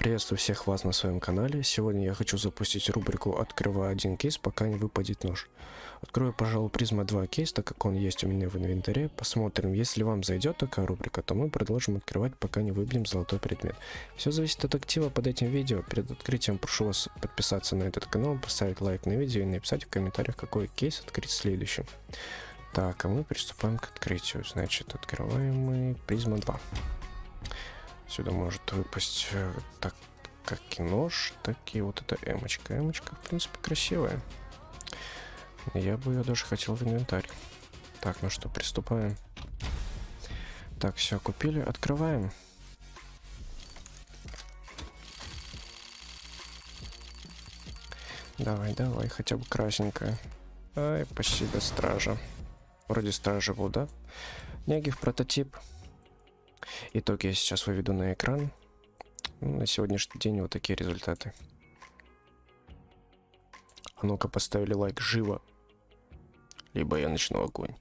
Приветствую всех вас на своем канале. Сегодня я хочу запустить рубрику «Открываю один кейс, пока не выпадет нож». Открою, пожалуй, Prisma 2 кейс, так как он есть у меня в инвентаре. Посмотрим, если вам зайдет такая рубрика, то мы продолжим открывать, пока не выбьем золотой предмет. Все зависит от актива под этим видео. Перед открытием прошу вас подписаться на этот канал, поставить лайк на видео и написать в комментариях, какой кейс открыть следующим. Так, а мы приступаем к открытию. Значит, открываем мы Prisma 2. Сюда может выпасть э, так как и нож, так и вот эта эмочка. Эмочка, в принципе, красивая. Я бы ее даже хотел в инвентарь. Так, ну что, приступаем. Так, все, купили, открываем. Давай, давай, хотя бы красненькая. Ай, спасибо, стража. Вроде стража был, да? Негив прототип. Итог я сейчас выведу на экран. Ну, на сегодняшний день вот такие результаты. А ну-ка поставили лайк живо. Либо я начну огонь.